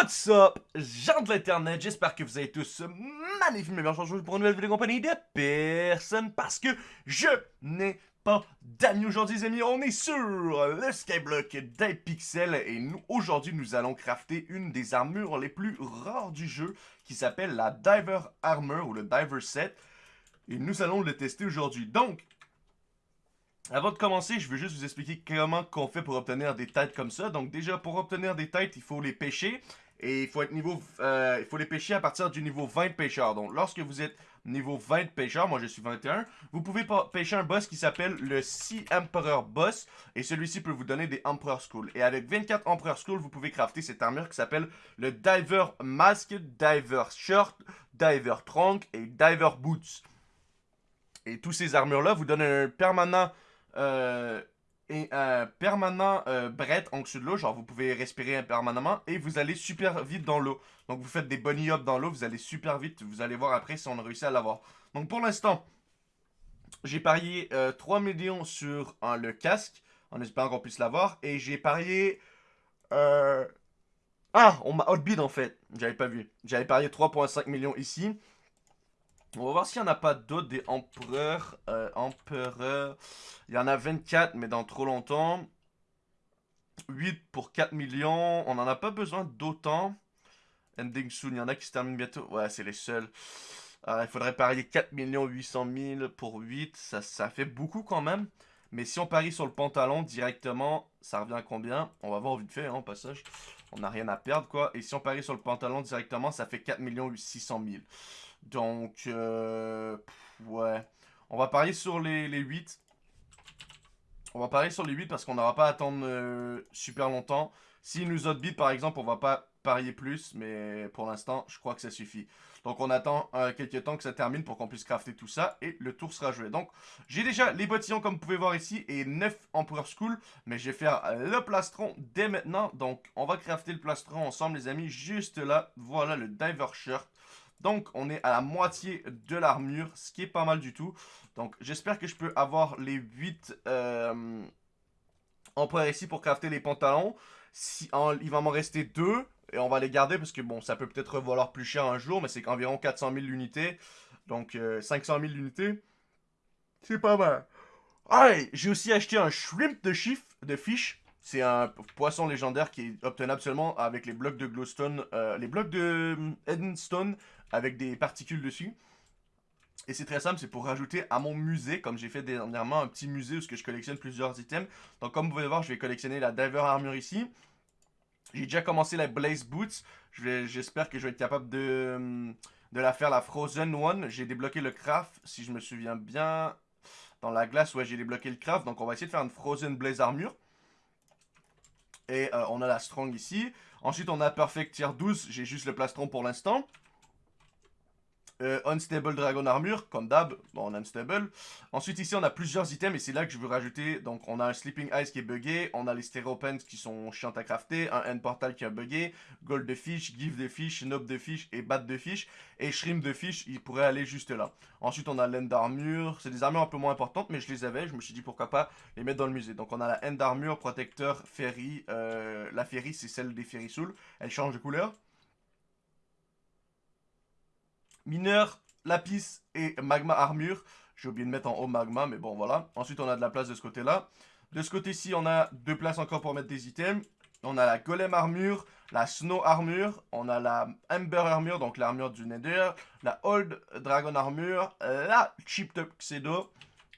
What's up, gens de l'internet, j'espère que vous allez tous magnifiques, mais bien aujourd'hui pour une nouvelle vidéo compagnie de personne parce que je n'ai pas d'amis aujourd'hui les amis, on est sur le Skyblock d'Hypixel et nous aujourd'hui nous allons crafter une des armures les plus rares du jeu qui s'appelle la Diver Armor ou le Diver Set et nous allons le tester aujourd'hui. Donc, avant de commencer, je veux juste vous expliquer comment qu'on fait pour obtenir des têtes comme ça. Donc déjà, pour obtenir des têtes, il faut les pêcher. Et il faut être niveau, euh, il faut les pêcher à partir du niveau 20 de pêcheur. Donc lorsque vous êtes niveau 20 de pêcheur, moi je suis 21, vous pouvez pêcher un boss qui s'appelle le Sea Emperor Boss. Et celui-ci peut vous donner des Emperor Skull. Et avec 24 Emperor Skull, vous pouvez crafter cette armure qui s'appelle le Diver Mask, Diver Shirt, Diver Trunk et Diver Boots. Et tous ces armures-là vous donnent un permanent euh, et un permanent euh, bret en dessous de l'eau, genre vous pouvez respirer permanemment et vous allez super vite dans l'eau. Donc vous faites des bunny hops dans l'eau, vous allez super vite, vous allez voir après si on a réussi à l'avoir. Donc pour l'instant, j'ai parié 3 euh, millions sur le casque, en espérant qu'on puisse l'avoir, et j'ai parié... Ah, on m'a outbid en fait, j'avais pas vu. J'avais parié 3.5 millions ici, on va voir s'il n'y en a pas d'autres, des empereurs. Euh, empereurs. Il y en a 24, mais dans trop longtemps. 8 pour 4 millions. On n'en a pas besoin d'autant. Ending soon, il y en a qui se terminent bientôt. Ouais, c'est les seuls. il faudrait parier 4 800 000 pour 8. Ça, ça fait beaucoup quand même. Mais si on parie sur le pantalon directement, ça revient à combien? On va voir vite fait, hein, au passage. On n'a rien à perdre, quoi. Et si on parie sur le pantalon directement, ça fait 4 600 000. Donc, euh, ouais. On va parier sur les, les 8. On va parier sur les 8 parce qu'on n'aura pas à attendre euh, super longtemps. S'il nous outbid, par exemple, on va pas parier plus. Mais pour l'instant, je crois que ça suffit. Donc, on attend euh, quelques temps que ça termine pour qu'on puisse crafter tout ça. Et le tour sera joué. Donc, j'ai déjà les bottillons, comme vous pouvez voir ici. Et 9 Emperor School. Mais je vais faire le plastron dès maintenant. Donc, on va crafter le plastron ensemble, les amis. Juste là, voilà le Diver Shirt. Donc, on est à la moitié de l'armure, ce qui est pas mal du tout. Donc, j'espère que je peux avoir les 8 euh, empereurs ici pour crafter les pantalons. Si, il va m'en rester 2 et on va les garder parce que, bon, ça peut peut-être valoir plus cher un jour, mais c'est qu'environ 400 000 unités. Donc, 500 000 unités, c'est pas mal. Ah, j'ai aussi acheté un shrimp de chiffre, de fish. C'est un poisson légendaire qui est obtenable seulement avec les blocs de glowstone, euh, les blocs de Edenstone avec des particules dessus. Et c'est très simple, c'est pour rajouter à mon musée, comme j'ai fait dernièrement un petit musée où je collectionne plusieurs items. Donc comme vous pouvez voir, je vais collectionner la Diver Armure ici. J'ai déjà commencé la Blaze Boots. J'espère que je vais être capable de, de la faire la Frozen One. J'ai débloqué le craft, si je me souviens bien. Dans la glace, ouais, j'ai débloqué le craft. Donc on va essayer de faire une Frozen Blaze Armure. Et euh, on a la Strong ici. Ensuite, on a Perfect Tier 12. J'ai juste le plastron pour l'instant. Euh, unstable Dragon Armure, comme d'hab, bon, on a Unstable. Ensuite, ici, on a plusieurs items, et c'est là que je veux rajouter. Donc, on a un Sleeping Eyes qui est buggé, on a les Stereopens qui sont chiants à crafter, un End Portal qui est buggé, Gold de Fish, Give de Fish, Nob de Fish et Bat de Fish. Et Shrimp de Fish, il pourrait aller juste là. Ensuite, on a l'End Armure. C'est des armures un peu moins importantes, mais je les avais. Je me suis dit pourquoi pas les mettre dans le musée. Donc, on a la End Armure, Protecteur, Ferry. Euh, la Ferry, c'est celle des Ferry Soul. Elle change de couleur. Mineur, lapis et magma armure. J'ai oublié de mettre en haut magma, mais bon, voilà. Ensuite, on a de la place de ce côté-là. De ce côté-ci, on a deux places encore pour mettre des items. On a la golem armure, la snow armure, on a la ember armure, donc l'armure du nether, la old dragon armure, la cheap tuxedo,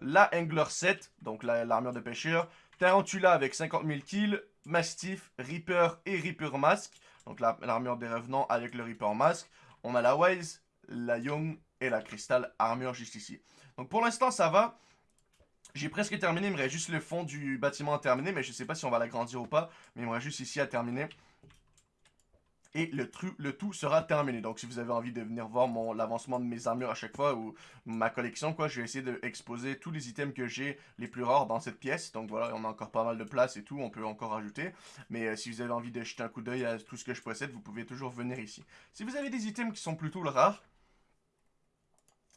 la angler set, donc l'armure de pêcheur, tarantula avec 50 000 kills, mastiff, reaper et reaper mask, donc l'armure des revenants avec le reaper mask. On a la wise, la Young et la Crystal Armure juste ici. Donc pour l'instant, ça va. J'ai presque terminé, il me reste juste le fond du bâtiment à terminer, mais je sais pas si on va l'agrandir ou pas, mais il me reste juste ici à terminer. Et le, le tout sera terminé. Donc si vous avez envie de venir voir l'avancement de mes armures à chaque fois, ou ma collection, quoi, je vais essayer d'exposer tous les items que j'ai les plus rares dans cette pièce. Donc voilà, on a encore pas mal de place et tout, on peut encore ajouter. Mais euh, si vous avez envie de jeter un coup d'œil à tout ce que je possède, vous pouvez toujours venir ici. Si vous avez des items qui sont plutôt rares,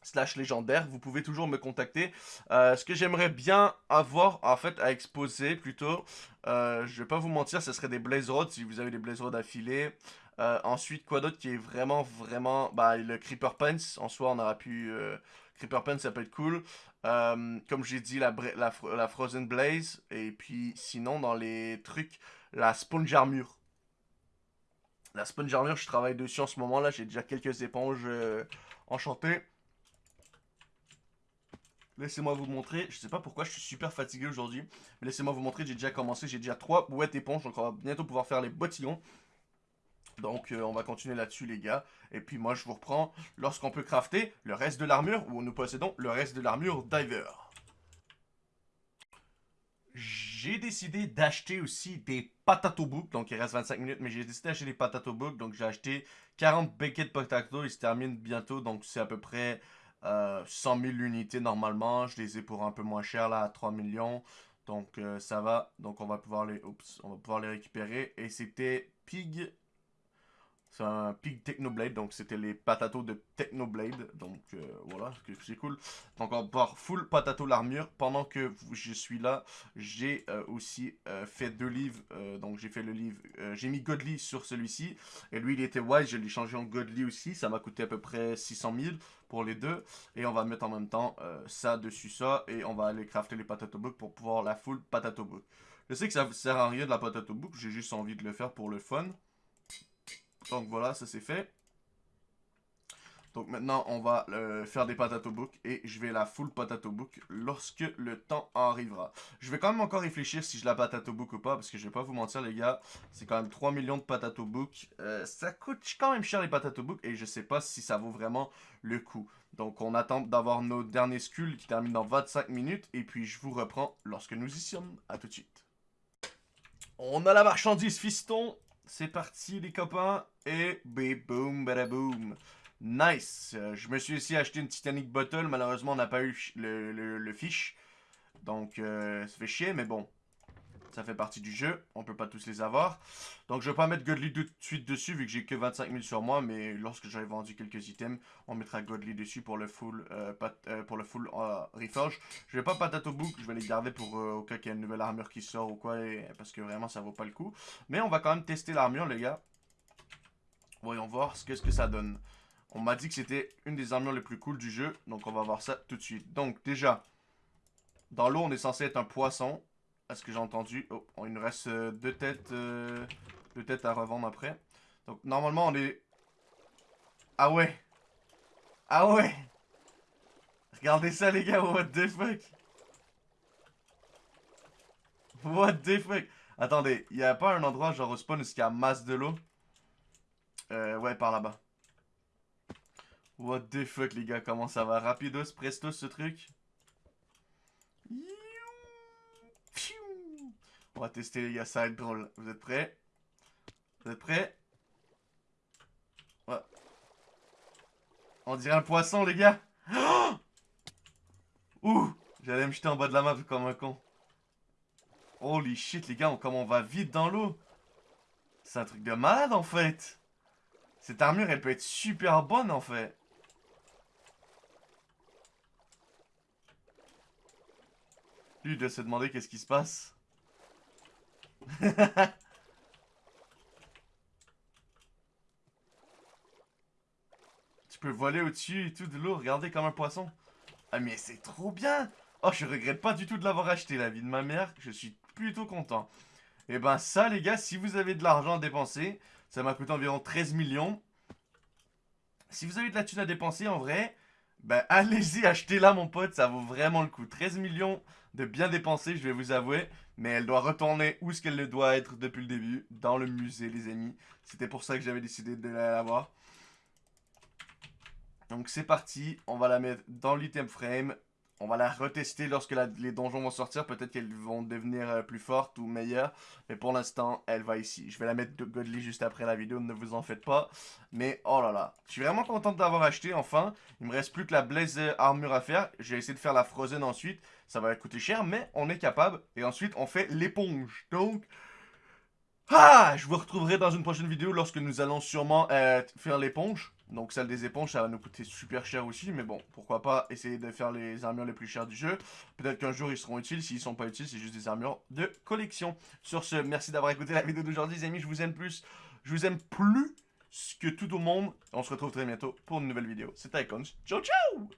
slash légendaire, vous pouvez toujours me contacter. Euh, ce que j'aimerais bien avoir, en fait, à exposer plutôt, euh, je vais pas vous mentir, ce serait des Blaze Rods, si vous avez des Blaze Rods affilés. Euh, ensuite, quoi d'autre qui est vraiment, vraiment... Bah, le Creeper Pants, en soi, on aura pu... Euh, Creeper Pants, ça peut être cool. Euh, comme j'ai dit, la, la, la, Frozen Blaze. Et puis, sinon, dans les trucs, la Sponge Armure. La Sponge Armure, je travaille dessus en ce moment, là. J'ai déjà quelques éponges enchantées. Laissez-moi vous montrer. Je sais pas pourquoi je suis super fatigué aujourd'hui. Mais laissez-moi vous montrer. J'ai déjà commencé. J'ai déjà trois bouettes éponges. Donc on va bientôt pouvoir faire les bottillons. Donc euh, on va continuer là-dessus les gars. Et puis moi je vous reprends lorsqu'on peut crafter le reste de l'armure. Ou nous possédons le reste de l'armure Diver. J'ai décidé d'acheter aussi des patato book. Donc il reste 25 minutes. Mais j'ai décidé d'acheter des patato book. Donc j'ai acheté 40 de potato. Ils se terminent bientôt. Donc c'est à peu près 100 euh, 000 unités normalement. Je les ai pour un peu moins cher là à 3 millions. Donc euh, ça va. Donc on va pouvoir les, on va pouvoir les récupérer. Et c'était Pig c'est un Pig Technoblade, donc c'était les patatos de Technoblade. Donc euh, voilà, c'est cool. Donc on va pouvoir full patato l'armure. Pendant que je suis là, j'ai euh, aussi euh, fait deux livres. donc j'ai fait le livre, j'ai mis Godly sur celui-ci. Et lui il était wise, je l'ai changé en Godly aussi. Ça m'a coûté à peu près 600 000 pour les deux. Et on va mettre en même temps ça dessus ça. Et on va aller crafter les patato book pour pouvoir la full patato book. Je sais que ça sert à rien de la patato book, j'ai juste envie de le faire pour le fun. Donc voilà, ça c'est fait. Donc maintenant, on va euh, faire des patato book et je vais la full patato book lorsque le temps arrivera. Je vais quand même encore réfléchir si je la patato book ou pas parce que je vais pas vous mentir les gars, c'est quand même 3 millions de patato book. Euh, ça coûte quand même cher les patato book et je sais pas si ça vaut vraiment le coup. Donc on attend d'avoir nos derniers skulls qui terminent dans 25 minutes et puis je vous reprends lorsque nous y sommes. A tout de suite. On a la marchandise fiston c'est parti les copains. Et boum, badaboum. Nice. Je me suis aussi acheté une Titanic Bottle. Malheureusement, on n'a pas eu le, le, fiche. Donc, euh, ça fait chier, mais bon. Ça fait partie du jeu. On peut pas tous les avoir. Donc, je vais pas mettre Godly tout de suite dessus, vu que j'ai que 25 000 sur moi. Mais lorsque j'aurai vendu quelques items, on mettra Godly dessus pour le full, euh, le full reforge. Je vais pas Patato Book. Je vais les garder pour au cas qu'il y a une nouvelle armure qui sort ou quoi. parce que vraiment, ça vaut pas le coup. Mais on va quand même tester l'armure, les gars. Voyons voir ce qu'est-ce que ça donne. On m'a dit que c'était une des armures les plus cool du jeu. Donc on va voir ça tout de suite. Donc déjà, dans l'eau on est censé être un poisson. Est-ce que j'ai entendu. Oh, il nous reste euh, deux têtes, euh, deux têtes à revendre après. Donc normalement on est... Ah ouais. Ah ouais. Regardez ça les gars, what the fuck. What the fuck. Attendez, il n'y a pas un endroit genre au spawn où il y a masse de l'eau? Euh, ouais, par là-bas. What the fuck, les gars, comment ça va? Rapidos, presto, ce truc? On va tester, les gars, ça va être drôle. Vous êtes prêts? Vous êtes prêts? Ouais. On dirait un poisson, les gars Ouh J'allais me jeter en bas de la map comme un con. Holy shit, les gars, comment on va vite dans l'eau C'est un truc de malade, en fait cette armure, elle peut être super bonne, en fait. Lui, il doit se demander qu'est-ce qui se passe. Tu peux voler au-dessus et tout de l'eau. Regardez comme un poisson. Ah, mais c'est trop bien. Oh, je regrette pas du tout de l'avoir acheté, la vie de ma mère. Je suis plutôt content. Et eh ben ça, les gars, si vous avez de l'argent à dépenser, ça m'a coûté environ 13 millions. Si vous avez de la thune à dépenser, en vrai, ben allez-y, achetez-la, mon pote. Ça vaut vraiment le coup. 13 millions de bien dépensés, je vais vous avouer. Mais elle doit retourner où ce qu'elle doit être depuis le début. Dans le musée, les amis. C'était pour ça que j'avais décidé de l'avoir. Donc c'est parti, on va la mettre dans l'item frame. On va la retester lorsque les donjons vont sortir. Peut-être qu'elles vont devenir euh, plus fortes ou meilleures. Mais pour l'instant, elle va ici. Je vais la mettre de Godly juste après la vidéo. Ne vous en faites pas. Mais oh là là. Je suis vraiment content d'avoir acheté enfin. Il me reste plus que la Blaze Armure à faire. J'ai essayé de faire la Frozen ensuite. Ça va coûter cher. Mais on est capable. Et ensuite, on fait l'éponge. Donc... Ah Je vous retrouverai dans une prochaine vidéo lorsque nous allons sûrement euh, faire l'éponge. Donc celle des éponges, ça va nous coûter super cher aussi. Mais bon, pourquoi pas essayer de faire les armures les plus chères du jeu. Peut-être qu'un jour ils seront utiles. S'ils sont pas utiles, c'est juste des armures de collection. Sur ce, merci d'avoir écouté la vidéo d'aujourd'hui les amis. Je vous aime plus. Je vous aime plus que tout le monde. On se retrouve très bientôt pour une nouvelle vidéo. C'était Iconch. Ciao, ciao!